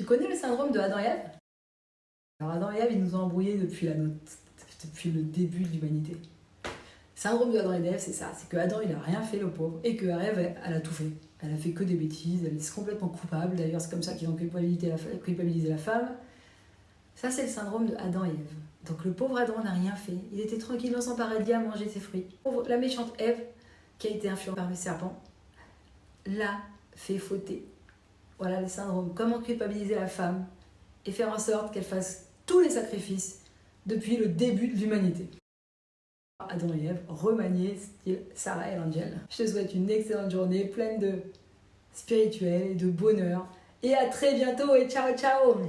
Tu connais le syndrome de Adam et Ève? Alors Adam et Ève, ils nous ont embrouillés depuis, la depuis le début de l'humanité. Syndrome de Adam et Ève, c'est ça. C'est que Adam, il a rien fait, le pauvre, et que Ève, elle a tout fait. Elle a fait que des bêtises, elle est complètement coupable. D'ailleurs, c'est comme ça qu'ils ont culpabilisé la, culpabilisé la femme. Ça, c'est le syndrome de Adam et Ève. Donc le pauvre Adam n'a rien fait. Il était tranquille dans son paradis à manger ses fruits. La méchante Ève, qui a été influencée par le serpent, l'a fait fauter. Voilà le syndrome. Comment culpabiliser la femme et faire en sorte qu'elle fasse tous les sacrifices depuis le début de l'humanité. Adam et Ève, remaniés style Sarah et l'Angel. Je te souhaite une excellente journée pleine de spirituel et de bonheur. Et à très bientôt et ciao ciao